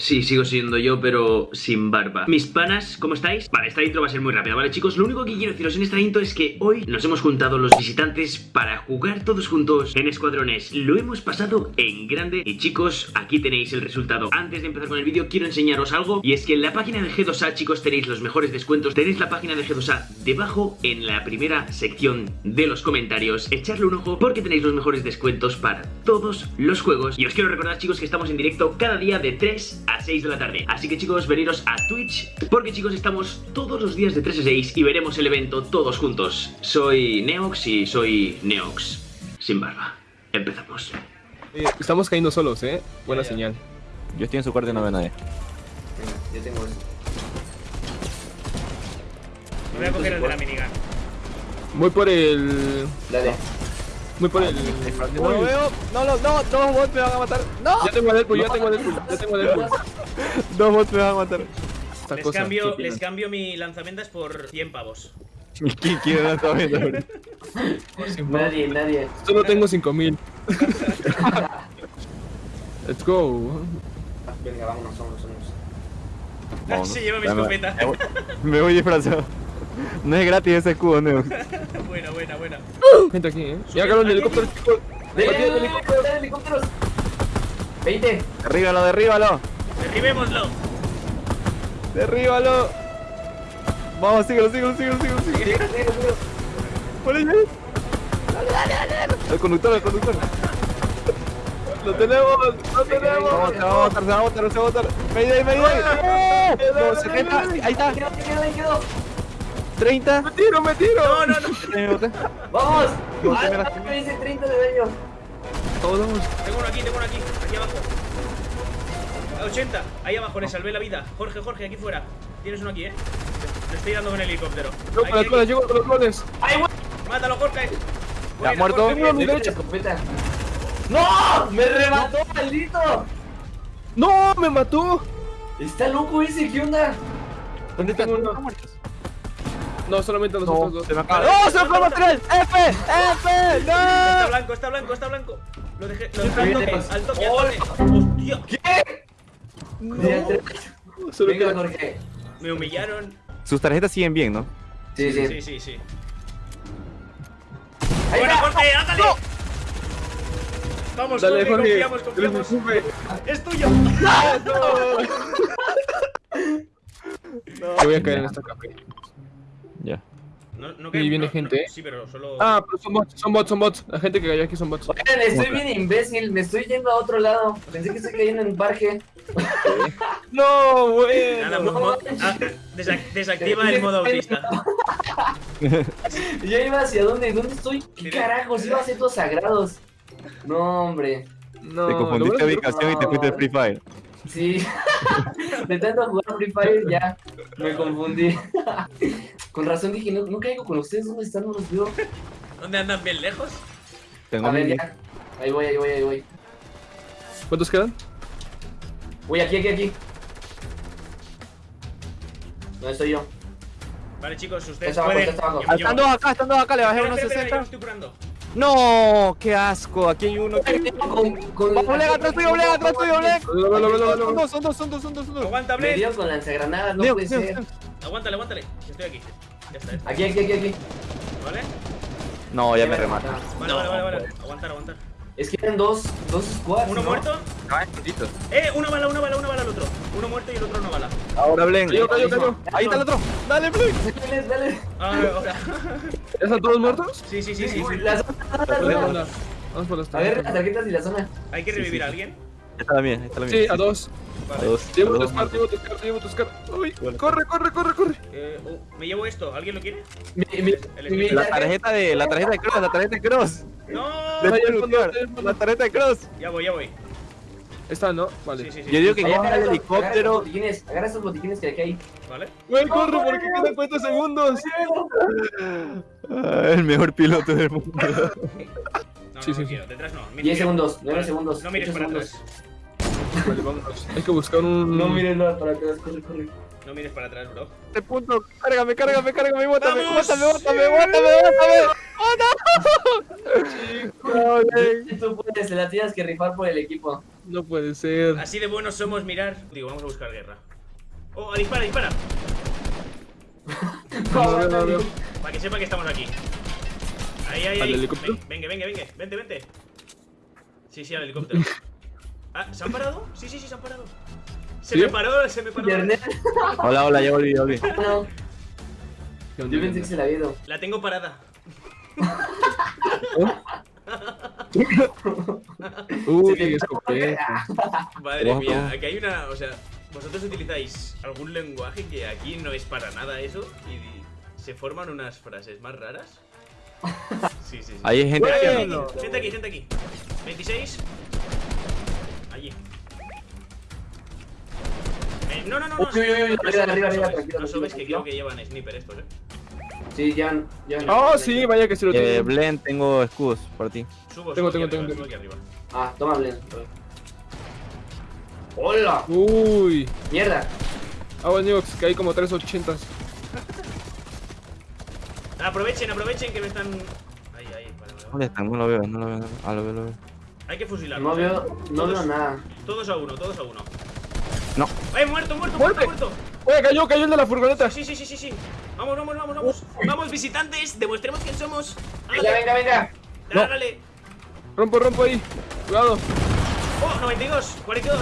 Sí, sigo siendo yo, pero sin barba. Mis panas, ¿cómo estáis? Vale, esta intro va a ser muy rápida, ¿vale, chicos? Lo único que quiero deciros en esta intro es que hoy nos hemos juntado los visitantes para jugar todos juntos en escuadrones. Lo hemos pasado en grande y, chicos, aquí tenéis el resultado. Antes de empezar con el vídeo, quiero enseñaros algo y es que en la página de G2A, chicos, tenéis los mejores descuentos. Tenéis la página de G2A debajo en la primera sección de los comentarios. Echarle un ojo porque tenéis los mejores descuentos para todos los juegos. Y os quiero recordar, chicos, que estamos en directo cada día de 3 a 6 de la tarde. Así que, chicos, veniros a Twitch porque, chicos, estamos todos los días de 3 a 6 y veremos el evento todos juntos. Soy Neox y soy Neox sin barba. Empezamos. Eh, estamos cayendo solos, ¿eh? Buena señal. Yo estoy en su cuarto y no veo a nadie. Venga, yo tengo eso. Me voy a coger el de la minigun. Voy por el... Dale. Voy por el... No lo veo. No, no, no. Dos bots me van a matar. No. Ya tengo a Deadpool, ya tengo a Deadpool, ya tengo a Deadpool. Dos bots me van a matar. Esta Les cosa, cambio, ¿qué les cambio mi lanzamientos por 100 pavos. ¿Quién quiere lanzamiento? Nadie, nadie. Solo tengo 5000. Let's go. Venga, vámonos, vámonos, vámonos. Se lleva mi escopeta. Me voy disfrazado. No es gratis ese escudo, Neo. buena, buena, buena. Gente aquí, ¿eh? Ya agarraron el helicóptero, chicos. ¡Dale, Aquí hay dale, helicóptero. dale, helicópteros! 20. Derríbalo, derríbalo. Derribémoslo. Derríbalo. Vamos, síguelo, síguelo, síguelo, síguelo. síguelo. Sigue, sigue, sigue. Por ahí. El conductor, el conductor. Lo tenemos, lo tenemos. Vamos, se va a botar, se va a botar, se va a botar. Mayday, mayday. No, 70. Ahí está. Quedó, quedó, ahí quedó. 30. Me tiro, me tiro. No, no, no. ¡Vamos! No, Ah, te me la- ah, me dice 30 de daño. Todos vamos. Tengo uno aquí, tengo uno aquí. Aquí abajo. A 80. Ahí abajo, le salvé la vida. Jorge, Jorge, aquí fuera. Tienes uno aquí, eh. Le estoy dando con el helicóptero. Yo Aquí, con las clones, llego con los clones. ¡Ay, güey! Mátalo, Jorge. Buena, muerto. Mi derecha. ¡No! ¡Me remató, maldito! ¡No! ¡Me mató! Está loco ese, ¿qué onda? ¿Dónde tengo uno? No, solamente nosotros No, dos. se me acaba. ¡No, se me fue material! ¡F! ¡F! Está ¡No! blanco, está blanco, está blanco. Lo dejé, lo dejé al toque, al toque, al toque. Hostia, ¿Qué? Solo Venga, Jorge. me humillaron. Sus tarjetas siguen bien, ¿no? Sí, sí. Sí, sí, sí. Ahí Buena, está. Jorge, ándale. Vamos, Dale, Jorge, Jorge. confiamos, confiamos. Es tuyo. Yo voy a caer en esta café. No, no viene no, gente, no, ¿eh? Sí, pero solo. Ah, pero son bots, son bots, son bots. La gente que cayó aquí son bots. Oigan, estoy bien imbécil, me estoy yendo a otro lado. Pensé que estoy cayendo en un parque. No, bueno. mo- ah, desa- desactiva el modo autista. Yo iba hacia dónde, ¿dónde estoy? ¿Qué carajos? Iba a ser todos sagrados. No, hombre. No, Te confundiste de ubicación y te fuiste al Free Fire. Sí. De tanto jugar Free Fire ya me confundí. Con razón dije, no, no caigo con ustedes, ¿dónde están? No los veo. ¿Dónde andan bien lejos? Tengo A ver, ya. Ahí voy, ahí voy, ahí voy. ¿Cuántos quedan? Voy aquí, aquí, aquí. ¿Dónde estoy yo? Vale, chicos, ustedes Está abajo, pueden. está abajo. yo- yo- Están dos acá, están dos acá, le bajé unos espera, espera, yo me 60. estoy curando. No, qué asco. Aquí hay uno. Con, con Vamos, Bleg, atrás tuyo, Bleg, atrás tuyo, velo. Son dos, son dos, son dos, son dos, son dos. Aguanta, Me Blade. dio con lanzagranadas, no puede ser. Aguántale, aguántale. Estoy aquí. Ya está, ya está. Aquí, aquí, aquí, aquí. ¿Vale? No, ya me remata. Vale, vale, vale, vale. Aguantar, aguantar. Es que eran dos, dos squads. Uno ¿no? muerto. Poquito. Eh, una bala, una bala, una bala al otro. Uno muerto y el otro una bala. Ahora, Blen. Ahí está el otro. Dale, Blen. Dale, dale. Ah, ahora. ¿Ya están todos muertos? Sí, sí, sí, sí. sí. La zona, la Vamos por zona. las- Vamos por las A ver las tarjetas y la zona. Hay que revivir a alguien. Está la mía, está la mía. Sí, a dos. A dos. Llevo a tu dos. Scar, llevo tu Scar, llevo tu Scar. Uy, Vale. corre, corre, corre, corre. Eh, oh, me llevo esto. ¿Alguien lo quiere? Mi, mi, El mi La tarjeta de, la tarjeta de Cross, la tarjeta de Cross. No. Al fondo. La tarjeta de Cross. Ya voy, ya voy. Está, ¿no? Vale. Sí, sí, sí. Yo digo que coja agarra el helicóptero. agarra esos botiquines que ahí. ¿Vale? Güey, corre porque quedan 40 segundos. Ah, el mejor piloto del mundo. No, Sí, no, sí, no quiero. Detrás no. Mira, 10 mira. segundos, 9 Vale. segundos. No mires 8 para segundos. atrás. Vale, vámonos. Hay que buscar un. No mires nada para atrás, corre, corre. No mires para atrás, bro. Este punto, cárgame, cárgame, cárgame, bótame, ¡Vamos! bótame, bótame, bótame, bótame. ¡Oh, no! No. Tú puedes, te la tienes que rifar por el equipo. No puede ser. Así de buenos somos mirar. Digo, vamos a buscar guerra. Oh, dispara, dispara. No, no. Para que sepa que estamos aquí. Ahí, ahí, ¿Al ahí. Venga, venga, venga. Vente, vente. Sí, sí, al helicóptero. Ah, ¿se han parado? Sí, sí, sí, se han parado. Se ¿Sí? me paró, se me paró. Hola, hola, ya volví, ya volví. No, ¿Qué yo pensé que se la había ido. La tengo parada. Uy, Se te- escopeta. Madre mía, aquí hay una. O sea, vosotros utilizáis algún lenguaje que aquí no es para nada eso y se forman unas frases más raras. Sí, sí, sí. Ahí hay gente aquí, aquí. Gente aquí, gente aquí. 26. Eh, no, no, no, no. Uy, uy, uy, uy, no arriba, arriba, no arriba, subes, No que creo que llevan sniper estos, eh. Sí, ya. ya Oh, sí, vaya que se lo Eh, tengo. Blend, tengo escudos para ti. Subo, Tengo, tengo, arriba, tengo, arriba. Ah, toma, Blen. ¡Hola! Uy. ¡Mierda! Agua Niox, que hay como 380. Aprovechen, aprovechen que me están. Ahí, ahí, vale, vale, ¿Dónde están? No lo veo, no lo veo. no lo- Ah, lo veo, lo veo. Hay que fusilarlos. No eh. veo, no Todos- veo nada. Todos a uno, todos a uno. ¡Eh, muerto, muerto, muerto, muerto! Oye, cayó, cayó el de la furgoneta. Sí, sí, sí, sí, sí. Vamos, vamos, vamos, vamos. Vamos, visitantes, demostremos quién somos. Venga, venga, venga. No. Hágale. Rompo, rompo ahí. Cuidado. Oh, 92, 42.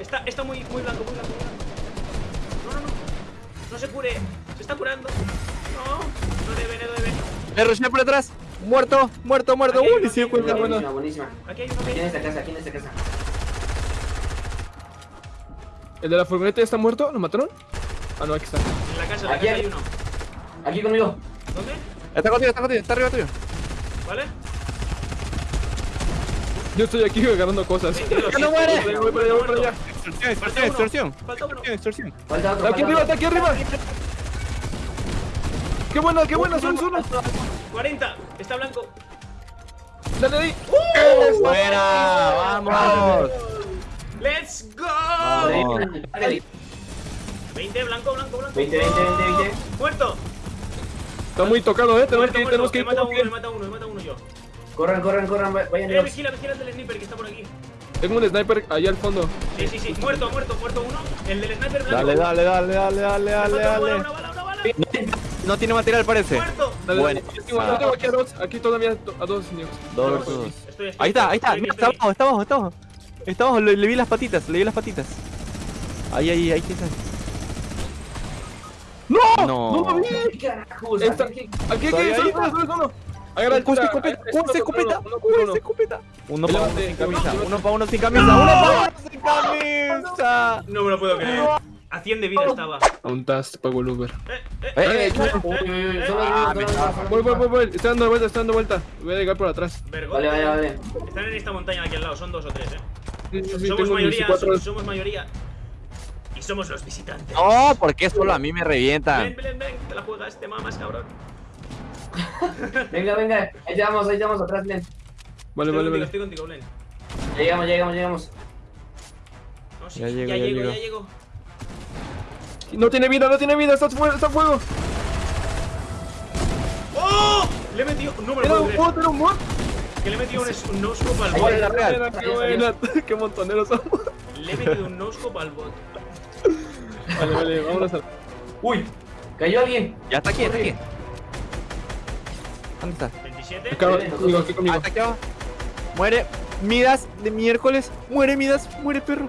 Está, está muy, muy blanco, muy blanco, muy blanco. No, no, no. No se cure. Se está curando. No, no debe, no debe. ¡Me rushé por atrás! ¡Muerto! ¡Muerto, muerto! ¡Uy, uno. Buenísima, buenísima. Aquí hay uno, Aquí en esta casa, aquí en esta casa. ¿El de la furgoneta ya está muerto? ¿Lo mataron? Ah, no, aquí está. En la casa, en la Aquí casa hay- hay uno. Aquí conmigo. ¿Dónde? Está contigo, está contigo, está arriba tuyo. ¿Vale? Yo estoy aquí agarrando cosas. 22. ¡Que no muere! Voy, para allá, voy para allá. Extorsión, extorsión, extorsión. Falta uno. Aquí arriba, está aquí arriba. ¡Qué buena, qué buena! ¡Son uno! 40. Está blanco. Dale ahí. ¡Fuera! ¡Vamos! ¡Let's go! Vamos. Vale, 20, blanco, blanco, blanco. 20, 20, 20, 20. Muerto. Está muy tocado, eh. Tenemos Muerto, que tenemos que ir. matado tenemos uno, ir. matado uno, he matado uno yo. Corran, corran, corran, va- vayan Eh, los. vigila, vigila el del sniper que está por aquí. Tengo un sniper allá al fondo. Sí, sí, sí. Muerto, muerto, muerto uno. El del sniper blanco. Dale, dale, dale, dale, dale, Me dale, falta una bala, dale. una bala, una bala. No tiene material, parece. Muerto. Dale, Bueno. dale. Yo tengo, yo tengo aquí a dos. Aquí todavía to- a dos, niños. Dos Ahí está, ahí está. estoy, Mira, está abajo, está abajo, está abajo. Está abajo, le, le vi las patitas, le vi las patitas. Ahí, ahí, ahí está. ¡No! No. ¡No lo vi! Aquí- Aquí, aquí, solo solo uno. Agarra el ¡Uy, tira- escopeta! es ¡Uy, uno se contra escopeta! uno, uno contra ¡Uy, uno. se escopeta! Uno para uno sin camisa, uno para uno sin camisa, uno para uno sin camisa. No me lo puedo creer. A 100 de vida estaba. Aún te pago el Uber. Eh, eh, Eh, eh, eh, eh, eh, eh. Voy, voy, voy, voy. Está dando vuelta, está dando vuelta. Voy a llegar por atrás. Vale, vale, vale. Están en esta montaña aquí al lado, son dos o tres, eh. Somos mayoría, 24 somos, somos mayoría. Y somos los visitantes. No, porque solo a mí me Ven, revientan. ven, ven, te la juegas, te mamas, cabrón. Venga, venga. Ahí vamos, ahí vamos atrás, Blen. Vale, estoy vale, contigo, vale. estoy contigo, Blen. Ya llegamos, ya llegamos, ya llegamos. No, sí, Ya ya, llego, ya llego, llego. ya llego. No tiene vida, no tiene vida. Está fuego, está fuego. ¡Oh! Le he metido. No me lo Era un bot, era un bot. Que le he metido un, un no-scope al bot. en la real. Buena, Qué buena. Qué montoneros somos. Le he metido un no-scope al bot. Vale, vale, vámonos a. Uy, cayó alguien. Ya está aquí, está aquí. ¿Dónde está? 27. Acá, conmigo, aquí Ah, conmigo. aquí abajo. Muere. Midas de miércoles. Muere Midas. Muere perro.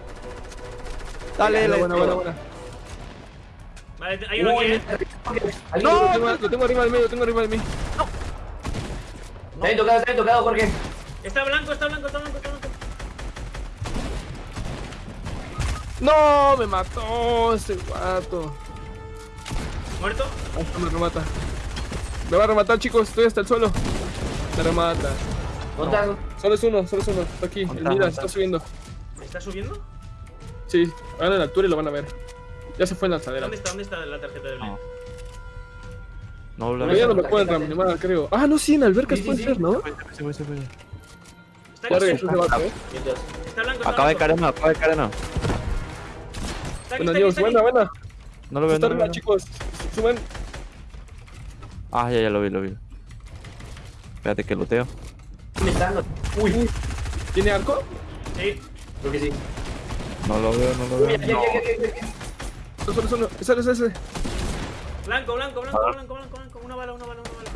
Dale, dale. buena, buena, buena. Vale, hay uno aquí, eh. Tengo, lo tengo arriba de mí, lo tengo arriba de mí. Está bien tocado, está bien tocado, Jorge. Está blanco, está blanco, está blanco, está blanco. No, me mató ese guato. ¿Muerto? Ahí está, me remata. Me va a rematar, chicos. Estoy hasta el suelo. Me remata. ¿Dónde estás? Solo es uno, solo es uno. Está aquí. El ¿Dónde está? mira, ¿Dónde está subiendo. ¿Está subiendo? Sí, hagan la altura y lo van a ver. Ya se fue en la lanzadera. ¿Dónde está? ¿Dónde está la tarjeta de Blen? No. No, Pero bla, ya no me pueden reanimar, creo. Ah, no, sí, en albercas Sí, sí, puede sí. ser, ¿no? Se fue, se Acaba de caer acaba de caer Buena, Dios, buena, buena. No lo veo, no lo arriba, veo. chicos. Suben. Ah, ya, ya lo vi, lo vi. Espérate que loteo. Uy, ¿Tiene arco? Sí. Creo que sí. No lo veo, no lo veo. Solo, solo, solo. Ese, ese, ese. Blanco, blanco, blanco, blanco, bala, una bala, una bala.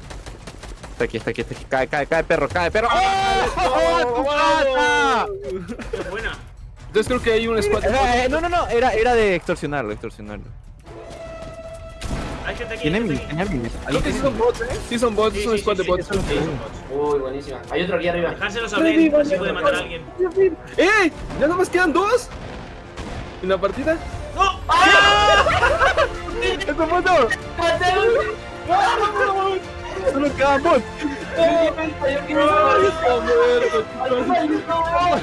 Está aquí, está aquí, está aquí. Cae, cae, cae, perro, cae, perro. ¡Oh! ¡Tu pata! Qué buena. Entonces creo que hay un squad. Eh, no, no, no, era, era de extorsionarlo, extorsionarlo. Hay gente aquí. Tiene tiene mi. Creo que sí son bots, ¿eh? Sí son bots, Sí, es un sí, squad sí, de sí, bots. sí, sí, son bots. Uy, buenísima. Hay otro aquí arriba. Dejárselos a Blen, así puede matar a alguien. ¡Eh! ¿Ya nada más quedan dos? ¿En la partida? ¡No! ¡Este foto! Solo quedan bots. ¡Ay, está muerto, chicos!